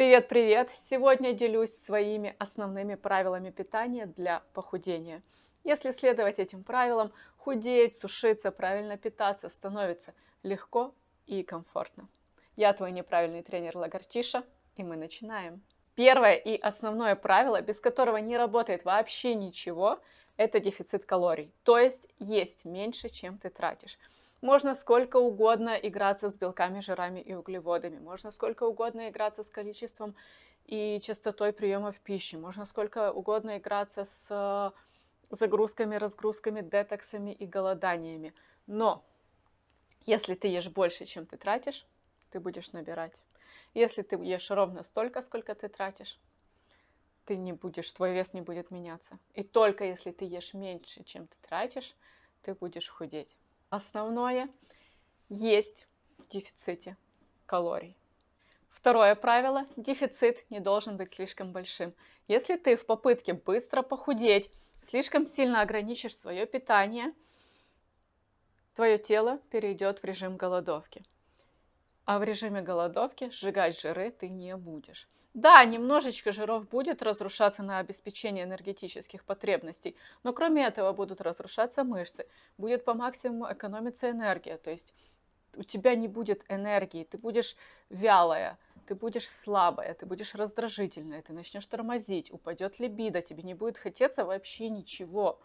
Привет-привет! Сегодня делюсь своими основными правилами питания для похудения. Если следовать этим правилам, худеть, сушиться, правильно питаться становится легко и комфортно. Я твой неправильный тренер Лагартиша, и мы начинаем. Первое и основное правило, без которого не работает вообще ничего, это дефицит калорий. То есть есть меньше, чем ты тратишь. Можно сколько угодно играться с белками, жирами и углеводами. Можно сколько угодно играться с количеством и частотой приемов пищи. Можно сколько угодно играться с э, загрузками, разгрузками, детоксами и голоданиями. Но если ты ешь больше, чем ты тратишь, ты будешь набирать. Если ты ешь ровно столько, сколько ты тратишь, ты не будешь, твой вес не будет меняться. И только если ты ешь меньше, чем ты тратишь, ты будешь худеть основное есть в дефиците калорий. Второе правило – дефицит не должен быть слишком большим. Если ты в попытке быстро похудеть слишком сильно ограничишь свое питание, твое тело перейдет в режим голодовки. А в режиме голодовки сжигать жиры ты не будешь. Да, немножечко жиров будет разрушаться на обеспечение энергетических потребностей, но кроме этого будут разрушаться мышцы, будет по максимуму экономиться энергия, то есть у тебя не будет энергии, ты будешь вялая, ты будешь слабая, ты будешь раздражительная, ты начнешь тормозить, упадет либидо, тебе не будет хотеться вообще ничего,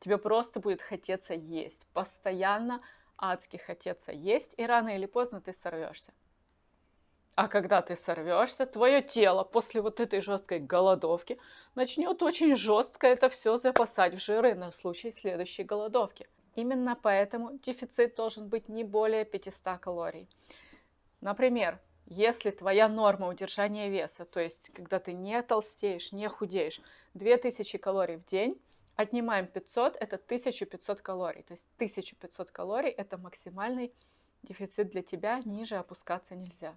тебе просто будет хотеться есть, постоянно адски хотеться есть, и рано или поздно ты сорвешься. А когда ты сорвешься, твое тело после вот этой жесткой голодовки начнет очень жестко это все запасать в жиры на случай следующей голодовки. Именно поэтому дефицит должен быть не более 500 калорий. Например, если твоя норма удержания веса, то есть когда ты не толстеешь, не худеешь, 2000 калорий в день, отнимаем 500, это 1500 калорий. То есть 1500 калорий это максимальный дефицит для тебя, ниже опускаться нельзя.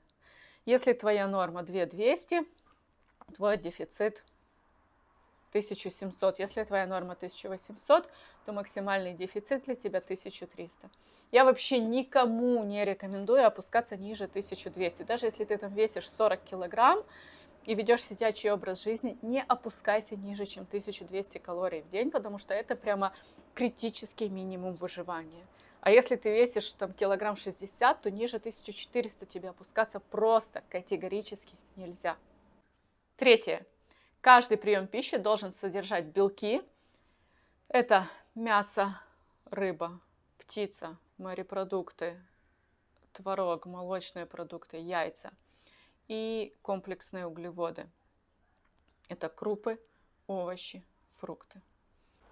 Если твоя норма 2200, твой дефицит 1700. Если твоя норма 1800, то максимальный дефицит для тебя 1300. Я вообще никому не рекомендую опускаться ниже 1200. Даже если ты там весишь 40 килограмм и ведешь сидячий образ жизни, не опускайся ниже, чем 1200 калорий в день, потому что это прямо критический минимум выживания. А если ты весишь там килограмм 60, то ниже 1400 тебе опускаться просто категорически нельзя. Третье. Каждый прием пищи должен содержать белки. Это мясо, рыба, птица, морепродукты, творог, молочные продукты, яйца и комплексные углеводы. Это крупы, овощи, фрукты.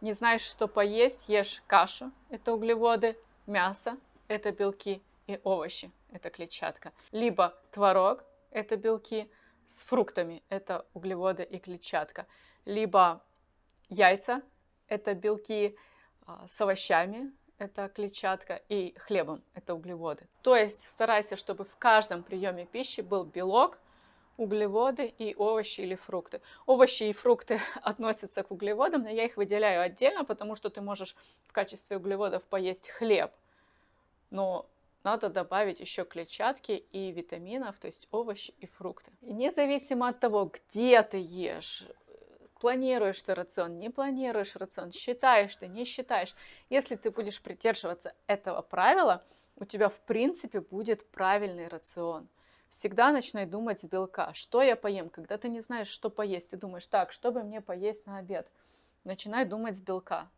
Не знаешь, что поесть, ешь кашу, это углеводы, мясо – это белки и овощи – это клетчатка. Либо творог – это белки с фруктами – это углеводы и клетчатка. Либо яйца – это белки а, с овощами, это клетчатка, и хлебом – это углеводы. То есть старайся, чтобы в каждом приеме пищи был белок, углеводы и овощи или фрукты. Овощи и фрукты относятся к углеводам, но я их выделяю отдельно, потому что ты можешь в качестве углеводов поесть хлеб, но надо добавить еще клетчатки и витаминов, то есть овощи и фрукты. И независимо от того, где ты ешь, планируешь ты рацион, не планируешь рацион, считаешь ты, не считаешь, если ты будешь придерживаться этого правила, у тебя в принципе будет правильный рацион. Всегда начинай думать с белка. Что я поем? Когда ты не знаешь, что поесть, ты думаешь, так, что бы мне поесть на обед? Начинай думать с белка.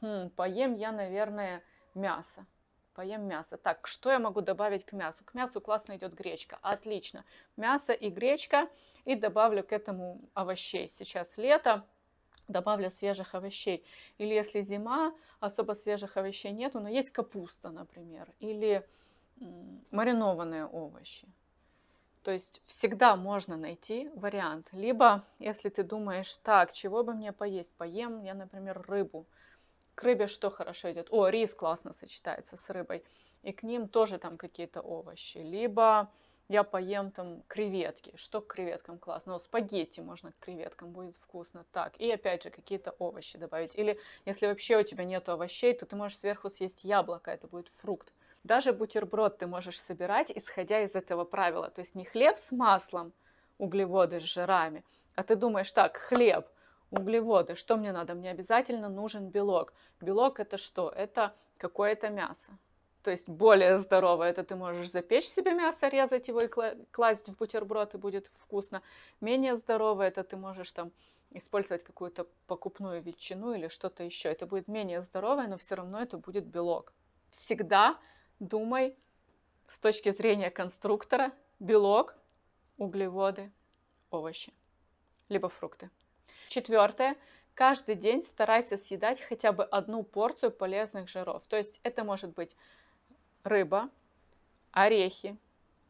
Хм, поем я, наверное, мясо. Поем мясо. Так, что я могу добавить к мясу? К мясу классно идет гречка. Отлично. Мясо и гречка. И добавлю к этому овощей. Сейчас лето, добавлю свежих овощей. Или если зима, особо свежих овощей нету, но есть капуста, например. Или маринованные овощи. То есть всегда можно найти вариант. Либо, если ты думаешь, так, чего бы мне поесть? Поем я, например, рыбу. К рыбе что хорошо идет? О, рис классно сочетается с рыбой. И к ним тоже там какие-то овощи. Либо я поем там креветки. Что к креветкам классно? Ну, спагетти можно к креветкам, будет вкусно. Так, и опять же какие-то овощи добавить. Или если вообще у тебя нет овощей, то ты можешь сверху съесть яблоко, это будет фрукт. Даже бутерброд ты можешь собирать, исходя из этого правила. То есть не хлеб с маслом, углеводы с жирами. А ты думаешь, так, хлеб, углеводы, что мне надо? Мне обязательно нужен белок. Белок это что? Это какое-то мясо. То есть более здоровое, это ты можешь запечь себе мясо, резать его и класть в бутерброд, и будет вкусно. Менее здоровое, это ты можешь там использовать какую-то покупную ветчину или что-то еще. Это будет менее здоровое, но все равно это будет белок. Всегда думай с точки зрения конструктора белок, углеводы, овощи, либо фрукты. Четвертое. Каждый день старайся съедать хотя бы одну порцию полезных жиров. То есть это может быть рыба, орехи,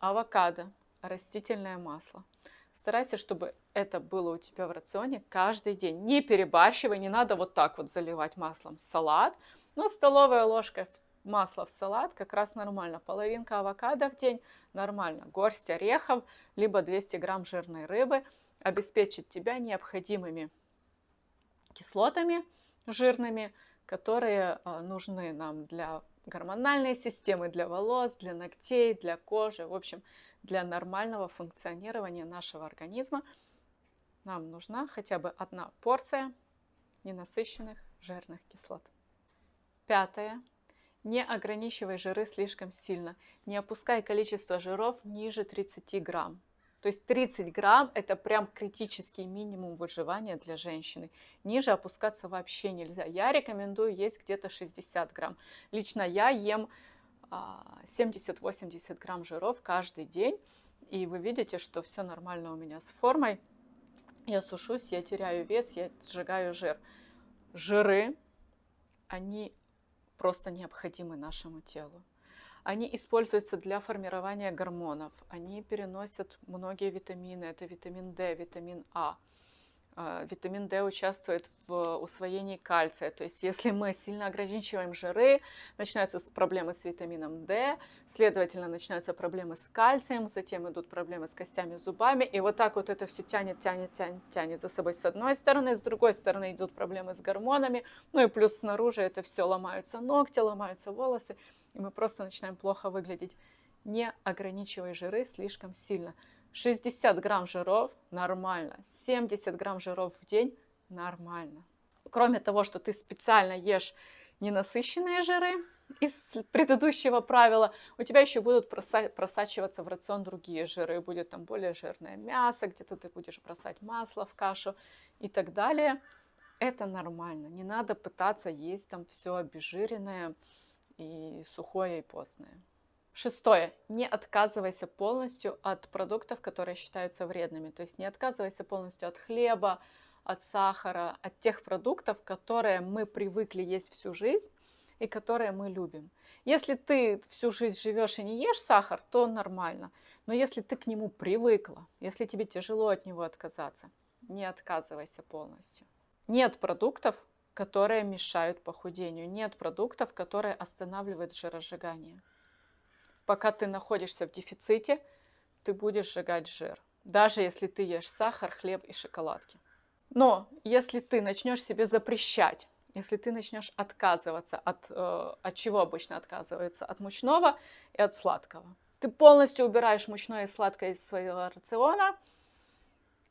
авокадо, растительное масло. Старайся, чтобы это было у тебя в рационе каждый день. Не перебарщивай, не надо вот так вот заливать маслом салат. Но столовая ложка масла в салат как раз нормально. Половинка авокадо в день нормально. Горсть орехов, либо 200 грамм жирной рыбы обеспечит тебя необходимыми кислотами жирными, которые а, нужны нам для гормональной системы, для волос, для ногтей, для кожи, в общем, для нормального функционирования нашего организма нам нужна хотя бы одна порция ненасыщенных жирных кислот. Пятое. Не ограничивай жиры слишком сильно. Не опускай количество жиров ниже 30 грамм. То есть 30 грамм – это прям критический минимум выживания для женщины. Ниже опускаться вообще нельзя. Я рекомендую есть где-то 60 грамм. Лично я ем 70-80 а, грамм жиров каждый день. И вы видите, что все нормально у меня с формой. Я сушусь, я теряю вес, я сжигаю жир. Жиры, они просто необходимы нашему телу. Они используются для формирования гормонов. Они переносят многие витамины. Это витамин D, витамин А. а. Витамин D участвует в усвоении кальция. То есть, если мы сильно ограничиваем жиры, начинаются проблемы с витамином D, следовательно, начинаются проблемы с кальцием, затем идут проблемы с костями, зубами. И вот так вот это все тянет, тянет, тянет, тянет за собой с одной стороны, с другой стороны идут проблемы с гормонами. Ну и плюс снаружи это все ломаются ногти, ломаются волосы и мы просто начинаем плохо выглядеть. Не ограничивай жиры слишком сильно. 60 грамм жиров – нормально. 70 грамм жиров в день – нормально. Кроме того, что ты специально ешь ненасыщенные жиры, из предыдущего правила, у тебя еще будут просачиваться в рацион другие жиры. Будет там более жирное мясо, где-то ты будешь бросать масло в кашу и так далее. Это нормально. Не надо пытаться есть там все обезжиренное и сухое, и постное. Шестое. Не отказывайся полностью от продуктов, которые считаются вредными. То есть не отказывайся полностью от хлеба, от сахара, от тех продуктов, которые мы привыкли есть всю жизнь и которые мы любим. Если ты всю жизнь живешь и не ешь сахар, то нормально. Но если ты к нему привыкла, если тебе тяжело от него отказаться, не отказывайся полностью. Нет продуктов, которые мешают похудению. Нет продуктов, которые останавливают жиросжигание. Пока ты находишься в дефиците, ты будешь сжигать жир. Даже если ты ешь сахар, хлеб и шоколадки. Но если ты начнешь себе запрещать, если ты начнешь отказываться от, э, от чего обычно отказываются, от мучного и от сладкого. Ты полностью убираешь мучное и сладкое из своего рациона,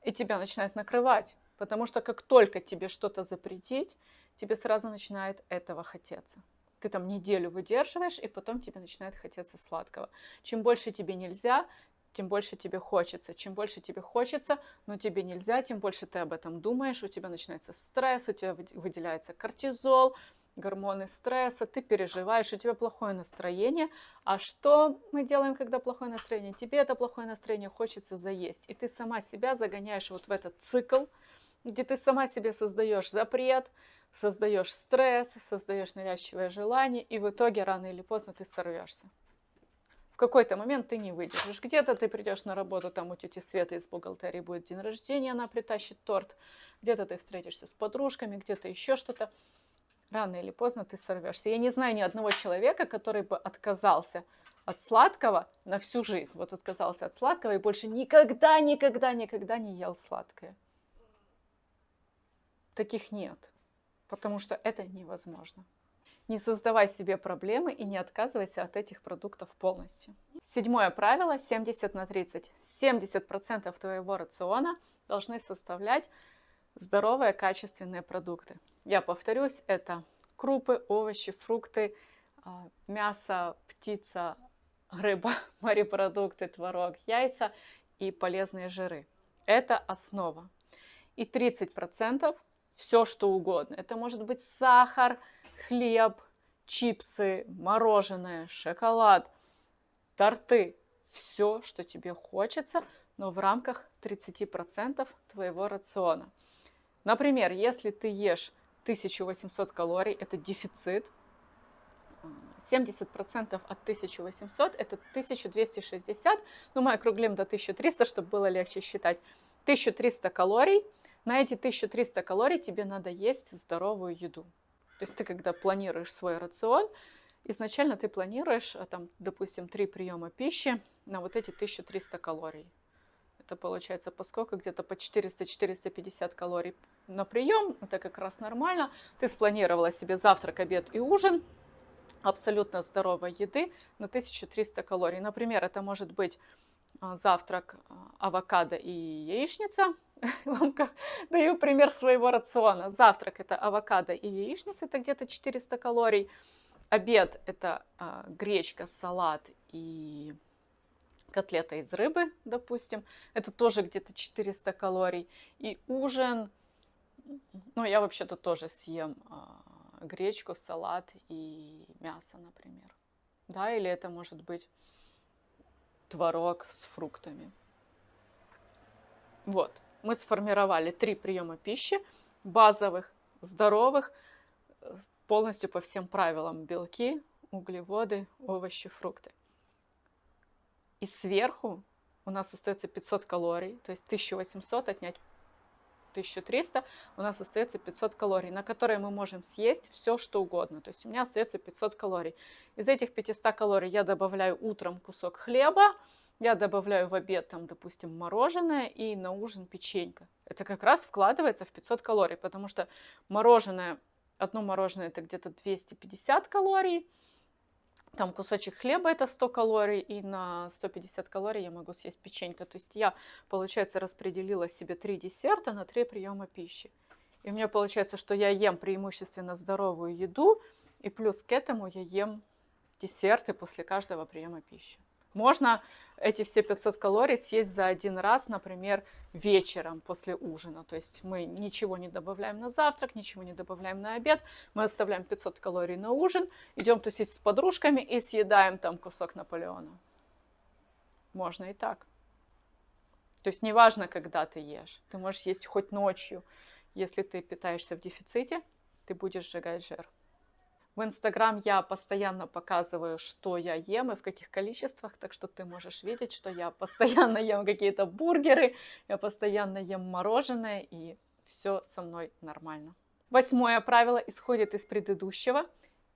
и тебя начинает накрывать. Потому что как только тебе что-то запретить, тебе сразу начинает этого хотеться. Ты там неделю выдерживаешь, и потом тебе начинает хотеться сладкого. Чем больше тебе нельзя, тем больше тебе хочется. Чем больше тебе хочется, но тебе нельзя, тем больше ты об этом думаешь, у тебя начинается стресс, у тебя выделяется кортизол, гормоны стресса, ты переживаешь, у тебя плохое настроение. А что мы делаем, когда плохое настроение? Тебе это плохое настроение хочется заесть. И ты сама себя загоняешь вот в этот цикл, где ты сама себе создаешь запрет, создаешь стресс, создаешь навязчивое желание, и в итоге рано или поздно ты сорвешься. В какой-то момент ты не выдержишь. Где-то ты придешь на работу, там у тети Светы из бухгалтерии будет день рождения, она притащит торт. Где-то ты встретишься с подружками, где-то еще что-то. Рано или поздно ты сорвешься. Я не знаю ни одного человека, который бы отказался от сладкого на всю жизнь. Вот отказался от сладкого и больше никогда, никогда, никогда не ел сладкое таких нет, потому что это невозможно. Не создавай себе проблемы и не отказывайся от этих продуктов полностью. Седьмое правило 70 на 30. 70% твоего рациона должны составлять здоровые качественные продукты. Я повторюсь, это крупы, овощи, фрукты, а, мясо, птица, рыба, морепродукты, творог, яйца и полезные жиры. Это основа. И 30% все что угодно. Это может быть сахар, хлеб, чипсы, мороженое, шоколад, торты. Все, что тебе хочется, но в рамках 30% твоего рациона. Например, если ты ешь 1800 калорий, это дефицит, 70% от 1800 это 1260, ну мы округлим до 1300, чтобы было легче считать. 1300 калорий, на эти 1300 калорий тебе надо есть здоровую еду. То есть ты когда планируешь свой рацион, изначально ты планируешь, а, там, допустим, 3 приема пищи на вот эти 1300 калорий. Это получается поскольку где-то по 400-450 калорий на прием, это как раз нормально. Ты спланировала себе завтрак, обед и ужин, абсолютно здоровой еды на 1300 калорий. Например, это может быть завтрак а, авокадо и яичница. Вам даю пример своего рациона. Завтрак это авокадо и яичница, это где-то 400 калорий. Обед это а, гречка, салат и котлета из рыбы, допустим. Это тоже где-то 400 калорий. И ужин, ну я вообще-то тоже съем гречку, салат и мясо, например. Да, или это может быть творог с фруктами. Вот, мы сформировали три приема пищи, базовых, здоровых, полностью по всем правилам. Белки, углеводы, овощи, фрукты. И сверху у нас остается 500 калорий, то есть 1800 отнять 1300, у нас остается 500 калорий, на которые мы можем съесть все, что угодно. То есть у меня остается 500 калорий. Из этих 500 калорий я добавляю утром кусок хлеба, я добавляю в обед, там, допустим, мороженое и на ужин печенька. Это как раз вкладывается в 500 калорий, потому что мороженое, одно мороженое это где-то 250 калорий, там кусочек хлеба это 100 калорий, и на 150 калорий я могу съесть печенька. То есть я, получается, распределила себе три десерта на три приема пищи. И у меня получается, что я ем преимущественно здоровую еду, и плюс к этому я ем десерты после каждого приема пищи. Можно эти все 500 калорий съесть за один раз, например, вечером после ужина. То есть мы ничего не добавляем на завтрак, ничего не добавляем на обед. Мы оставляем 500 калорий на ужин, идем тусить с подружками и съедаем там кусок Наполеона. Можно и так. То есть неважно, когда ты ешь. Ты можешь есть хоть ночью. Если ты питаешься в дефиците, ты будешь сжигать жир. В Инстаграм я постоянно показываю, что я ем и в каких количествах, так что ты можешь видеть, что я постоянно ем какие-то бургеры, я постоянно ем мороженое, и все со мной нормально. Восьмое правило исходит из предыдущего.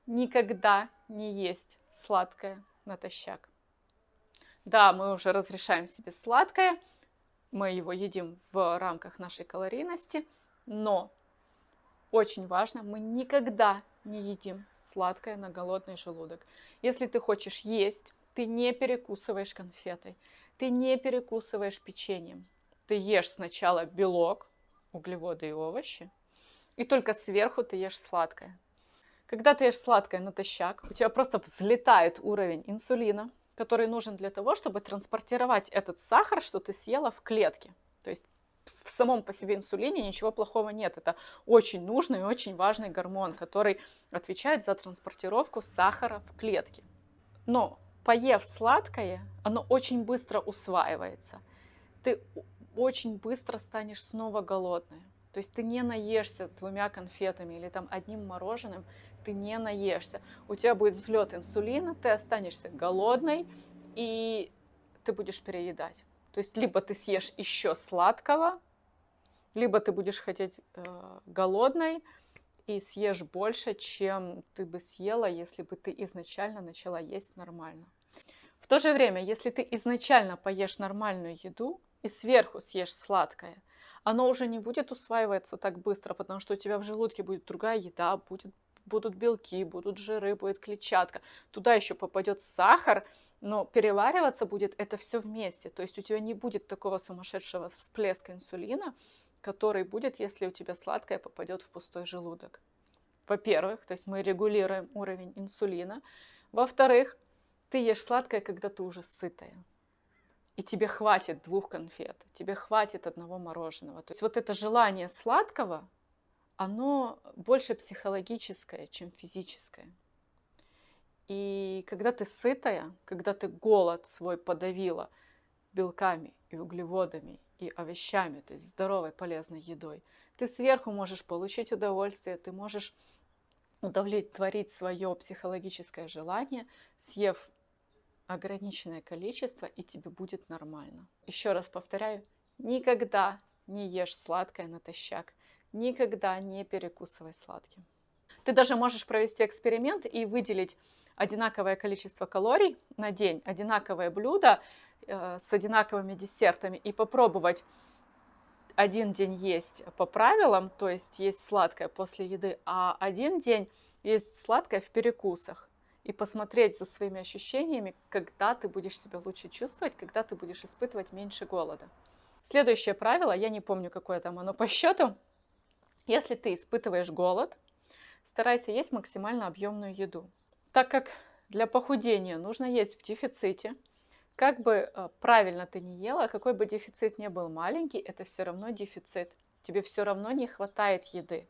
Никогда не есть сладкое натощак. Да, мы уже разрешаем себе сладкое, мы его едим в рамках нашей калорийности, но очень важно, мы никогда не едим сладкое на голодный желудок. Если ты хочешь есть, ты не перекусываешь конфетой, ты не перекусываешь печеньем. Ты ешь сначала белок, углеводы и овощи, и только сверху ты ешь сладкое. Когда ты ешь сладкое натощак, у тебя просто взлетает уровень инсулина, который нужен для того, чтобы транспортировать этот сахар, что ты съела в клетке. То есть в самом по себе инсулине ничего плохого нет. Это очень нужный и очень важный гормон, который отвечает за транспортировку сахара в клетке. Но поев сладкое, оно очень быстро усваивается. Ты очень быстро станешь снова голодной. То есть ты не наешься двумя конфетами или там одним мороженым, ты не наешься. У тебя будет взлет инсулина, ты останешься голодной и ты будешь переедать. То есть либо ты съешь еще сладкого, либо ты будешь хотеть э, голодной и съешь больше, чем ты бы съела, если бы ты изначально начала есть нормально. В то же время, если ты изначально поешь нормальную еду и сверху съешь сладкое, оно уже не будет усваиваться так быстро, потому что у тебя в желудке будет другая еда, будет будут белки, будут жиры, будет клетчатка. Туда еще попадет сахар, но перевариваться будет это все вместе. То есть у тебя не будет такого сумасшедшего всплеска инсулина, который будет, если у тебя сладкое попадет в пустой желудок. Во-первых, то есть мы регулируем уровень инсулина. Во-вторых, ты ешь сладкое, когда ты уже сытая. И тебе хватит двух конфет, тебе хватит одного мороженого. То есть вот это желание сладкого, оно больше психологическое, чем физическое. И когда ты сытая, когда ты голод свой подавила белками и углеводами и овощами, то есть здоровой полезной едой, ты сверху можешь получить удовольствие, ты можешь удовлетворить свое психологическое желание, съев ограниченное количество, и тебе будет нормально. Еще раз повторяю, никогда не ешь сладкое натощак, никогда не перекусывай сладким. Ты даже можешь провести эксперимент и выделить одинаковое количество калорий на день, одинаковое блюдо э, с одинаковыми десертами и попробовать один день есть по правилам, то есть есть сладкое после еды, а один день есть сладкое в перекусах. И посмотреть за своими ощущениями, когда ты будешь себя лучше чувствовать, когда ты будешь испытывать меньше голода. Следующее правило, я не помню, какое там оно по счету. Если ты испытываешь голод, старайся есть максимально объемную еду. Так как для похудения нужно есть в дефиците, как бы э, правильно ты не ела, какой бы дефицит ни был маленький, это все равно дефицит. Тебе все равно не хватает еды,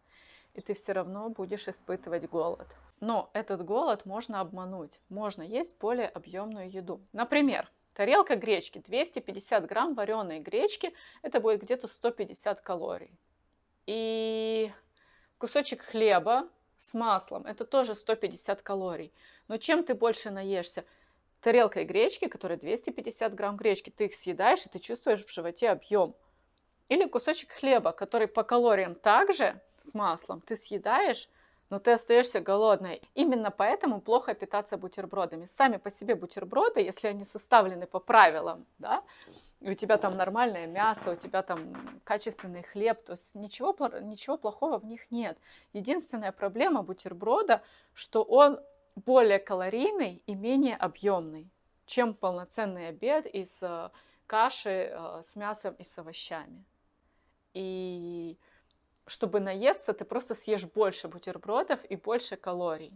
и ты все равно будешь испытывать голод. Но этот голод можно обмануть. Можно есть более объемную еду. Например, тарелка гречки, 250 грамм вареной гречки, это будет где-то 150 калорий. И кусочек хлеба с маслом, это тоже 150 калорий. Но чем ты больше наешься? тарелкой гречки, которая 250 грамм гречки, ты их съедаешь, и ты чувствуешь в животе объем. Или кусочек хлеба, который по калориям также с маслом ты съедаешь, но ты остаешься голодной. Именно поэтому плохо питаться бутербродами. Сами по себе бутерброды, если они составлены по правилам, да, и у тебя там нормальное мясо, у тебя там качественный хлеб, то есть ничего, ничего плохого в них нет. Единственная проблема бутерброда, что он более калорийный и менее объемный, чем полноценный обед из э, каши э, с мясом и с овощами. И чтобы наесться, ты просто съешь больше бутербродов и больше калорий.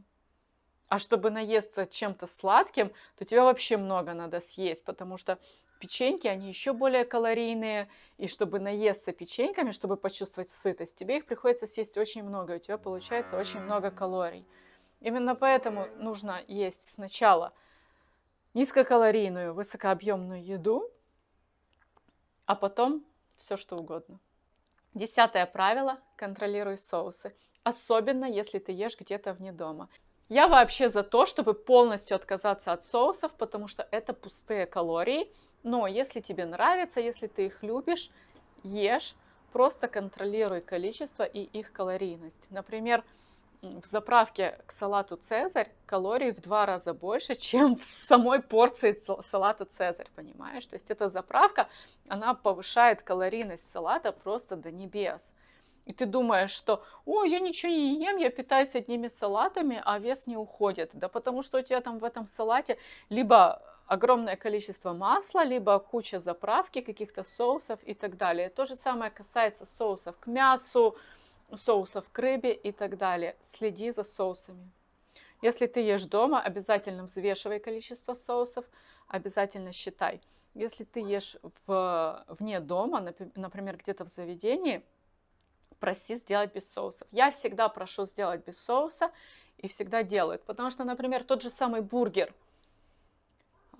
А чтобы наесться чем-то сладким, то тебе вообще много надо съесть, потому что печеньки, они еще более калорийные, и чтобы наесться печеньками, чтобы почувствовать сытость, тебе их приходится съесть очень много, и у тебя получается очень много калорий. Именно поэтому нужно есть сначала низкокалорийную, высокообъемную еду, а потом все что угодно. Десятое правило – контролируй соусы, особенно если ты ешь где-то вне дома. Я вообще за то, чтобы полностью отказаться от соусов, потому что это пустые калории. Но если тебе нравится, если ты их любишь, ешь, просто контролируй количество и их калорийность. Например, в заправке к салату Цезарь калорий в два раза больше, чем в самой порции салата Цезарь, понимаешь? То есть эта заправка, она повышает калорийность салата просто до небес. И ты думаешь, что, о, я ничего не ем, я питаюсь одними салатами, а вес не уходит. Да потому что у тебя там в этом салате либо огромное количество масла, либо куча заправки, каких-то соусов и так далее. То же самое касается соусов к мясу, соусов к рыбе и так далее. Следи за соусами. Если ты ешь дома, обязательно взвешивай количество соусов, обязательно считай. Если ты ешь в, вне дома, например, где-то в заведении, проси сделать без соусов. Я всегда прошу сделать без соуса и всегда делают. Потому что, например, тот же самый бургер.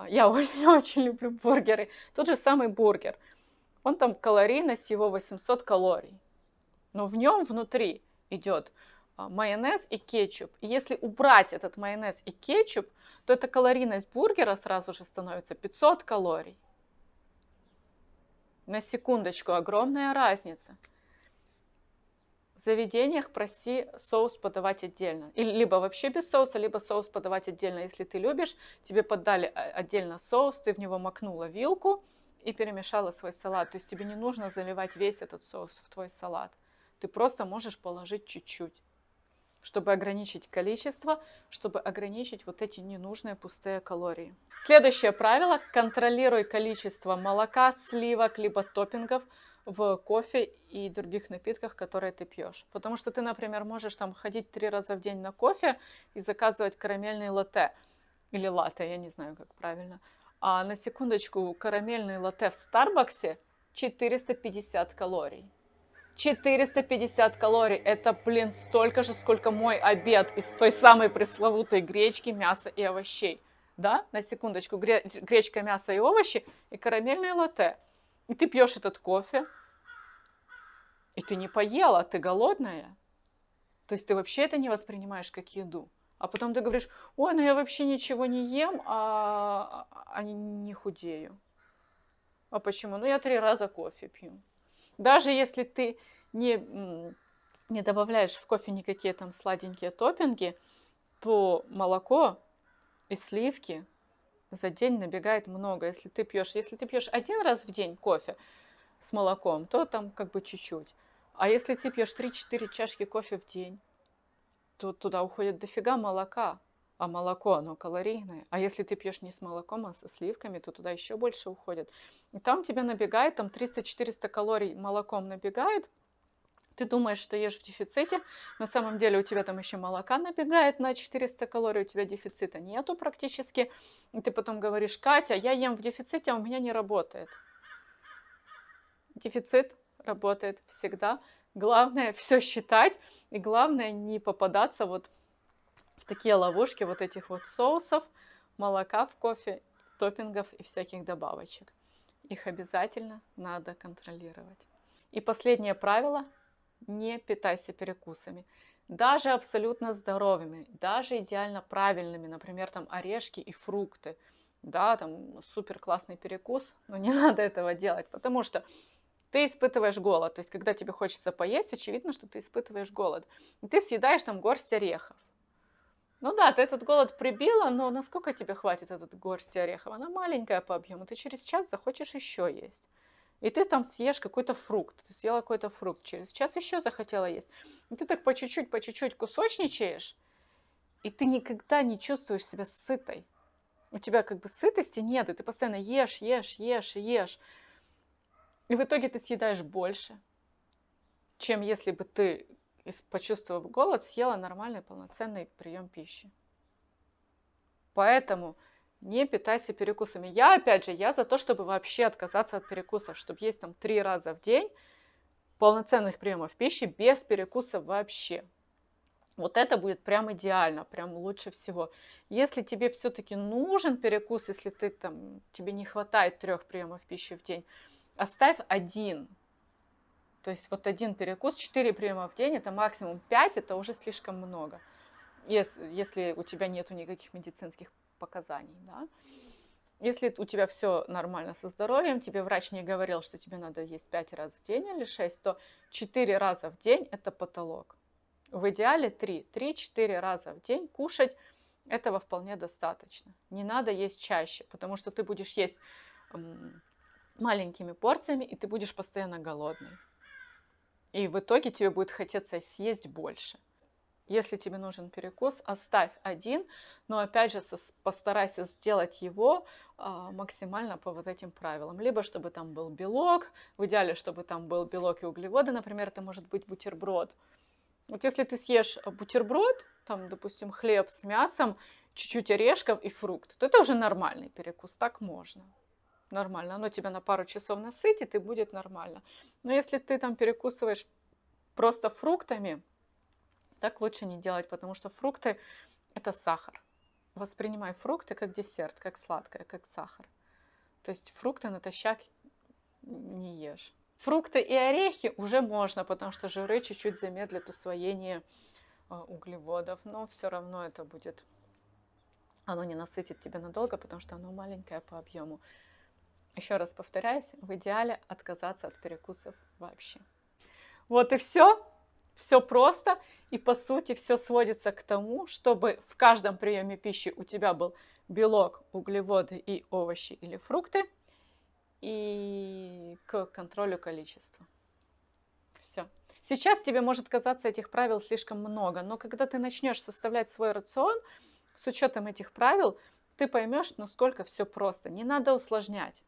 Я очень, очень люблю бургеры. Тот же самый бургер. Он там калорийность его 800 калорий но в нем внутри идет а, майонез и кетчуп. И если убрать этот майонез и кетчуп, то эта калорийность бургера сразу же становится 500 калорий. На секундочку, огромная разница. Заведениях проси соус подавать отдельно. Или либо вообще без соуса, либо соус подавать отдельно. Если ты любишь, тебе подали а, отдельно соус, ты в него макнула вилку и перемешала свой салат. То есть тебе не нужно заливать весь этот соус в твой салат. Ты просто можешь положить чуть-чуть. чтобы ограничить количество, чтобы ограничить вот эти ненужные пустые калории. Следующее правило. Контролируй количество молока, сливок, либо топпингов в кофе и других напитках, которые ты пьешь. Потому что ты, например, можешь там ходить три раза в день на кофе и заказывать карамельный латте. Или латте, я не знаю, как правильно. А на секундочку, карамельный латте в Старбаксе 450 калорий. 450 калорий. Это, блин, столько же, сколько мой обед из той самой пресловутой гречки, мяса и овощей. Да, на секундочку, гречка, мясо и овощи и карамельное латте. И ты пьешь этот кофе, и ты не поела, ты голодная. То есть ты вообще это не воспринимаешь как еду. А потом ты говоришь, ой, ну я вообще ничего не ем, а, а не худею. А почему? Ну я три раза кофе пью. Даже если ты не, не добавляешь в кофе никакие там сладенькие топпинги, то молоко и сливки за день набегает много. Если ты пьешь, если ты пьешь один раз в день кофе с молоком, то там как бы чуть-чуть. А если ты пьешь 3-4 чашки кофе в день, то туда уходит дофига молока. А молоко, оно калорийное. А если ты пьешь не с молоком, а со сливками, то туда еще больше уходит. И там тебе набегает, там 300-400 калорий молоком набегает. Ты думаешь, что ешь в дефиците, на самом деле у тебя там еще молока набегает на 400 калорий, у тебя дефицита нету практически. И ты потом говоришь, Катя, я ем в дефиците, а у меня не работает. Дефицит работает всегда. Главное все считать и главное не попадаться вот в такие ловушки вот этих вот соусов, молока в кофе, топпингов и всяких добавочек. Их обязательно надо контролировать. И последнее правило – не питайся перекусами. Даже абсолютно здоровыми, даже идеально правильными, например, там орешки и фрукты. Да, там супер классный перекус, но не надо этого делать, потому что ты испытываешь голод. То есть, когда тебе хочется поесть, очевидно, что ты испытываешь голод. И ты съедаешь там горсть орехов. Ну да, ты этот голод прибила, но насколько тебе хватит этот горсть орехов? Она маленькая по объему, ты через час захочешь еще есть. И ты там съешь какой-то фрукт, ты съела какой-то фрукт, через час еще захотела есть. И ты так по чуть-чуть, по чуть-чуть кусочничаешь, и ты никогда не чувствуешь себя сытой. У тебя как бы сытости нет, и ты постоянно ешь, ешь, ешь, ешь. И в итоге ты съедаешь больше, чем если бы ты, почувствовав голод, съела нормальный полноценный прием пищи. Поэтому не питайся перекусами. Я, опять же, я за то, чтобы вообще отказаться от перекусов, чтобы есть там три раза в день полноценных приемов пищи без перекуса вообще. Вот это будет прям идеально, прям лучше всего. Если тебе все-таки нужен перекус, если ты там, тебе не хватает трех приемов пищи в день, оставь один. То есть вот один перекус, 4 приема в день, это максимум 5, это уже слишком много, если, если у тебя нету никаких медицинских показаний. Да? Если у тебя все нормально со здоровьем, тебе врач не говорил, что тебе надо есть 5 раз в день или 6, то 4 раза в день это потолок. В идеале 3. 3-4 раза в день кушать этого вполне достаточно. Не надо есть чаще, потому что ты будешь есть маленькими порциями, и ты будешь постоянно голодный. И в итоге тебе будет хотеться съесть больше. Если тебе нужен перекус, оставь один, но опять же постарайся сделать его а, максимально по вот этим правилам. Либо чтобы там был белок, в идеале, чтобы там был белок и углеводы, например, это может быть бутерброд. Вот если ты съешь бутерброд, там, допустим, хлеб с мясом, чуть-чуть орешков и фрукт, то это уже нормальный перекус, так можно нормально. Оно тебя на пару часов насытит и будет нормально. Но если ты там перекусываешь просто фруктами, так лучше не делать, потому что фрукты это сахар. Воспринимай фрукты как десерт, как сладкое, как сахар. То есть фрукты натощак не ешь. Фрукты и орехи уже можно, потому что жиры чуть-чуть замедлят усвоение а, углеводов, но все равно это будет, оно не насытит тебя надолго, потому что оно маленькое по объему. Еще раз повторяюсь, в идеале отказаться от перекусов вообще. Вот и все. Все просто. И по сути все сводится к тому, чтобы в каждом приеме пищи у тебя был белок, углеводы и овощи или фрукты. И к контролю количества. Все. Сейчас тебе может казаться этих правил слишком много, но когда ты начнешь составлять свой рацион с учетом этих правил, ты поймешь, насколько все просто. Не надо усложнять.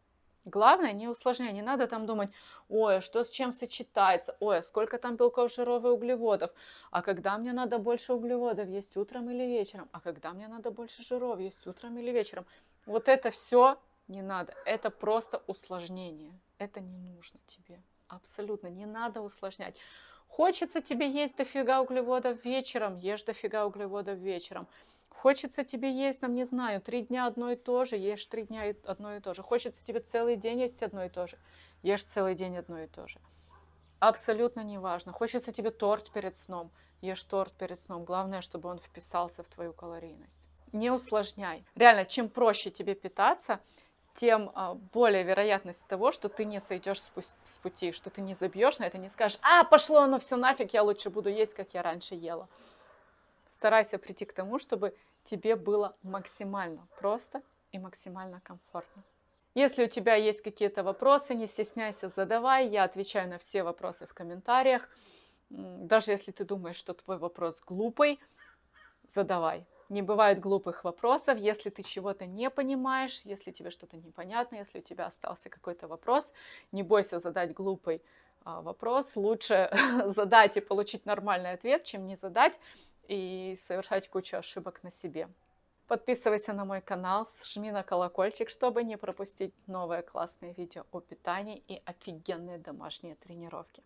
Главное, не усложняй, не надо там думать, ой, а что с чем сочетается, ой, а сколько там белков, жиров и углеводов, а когда мне надо больше углеводов? Есть утром или вечером, а когда мне надо больше жиров? Есть утром или вечером. Вот это все не надо, это просто усложнение, это не нужно тебе, абсолютно не надо усложнять. Хочется тебе есть дофига углеводов вечером, ешь дофига углеводов вечером. Хочется тебе есть, там, не знаю, три дня одно и то же, ешь три дня одно и то же. Хочется тебе целый день есть одно и то же, ешь целый день одно и то же. Абсолютно неважно. Хочется тебе торт перед сном, ешь торт перед сном. Главное, чтобы он вписался в твою калорийность. Не усложняй. Реально, чем проще тебе питаться, тем а, более вероятность того, что ты не сойдешь с пути, что ты не забьешь на это, не скажешь, а, пошло оно все нафиг, я лучше буду есть, как я раньше ела. Старайся прийти к тому, чтобы тебе было максимально просто и максимально комфортно. Если у тебя есть какие-то вопросы, не стесняйся, задавай. Я отвечаю на все вопросы в комментариях. Даже если ты думаешь, что твой вопрос глупый, задавай. Не бывает глупых вопросов. Если ты чего-то не понимаешь, если тебе что-то непонятно, если у тебя остался какой-то вопрос, не бойся задать глупый а, вопрос. Лучше задать и получить нормальный ответ, чем не задать и совершать кучу ошибок на себе. Подписывайся на мой канал, жми на колокольчик, чтобы не пропустить новые классные видео о питании и офигенные домашние тренировки.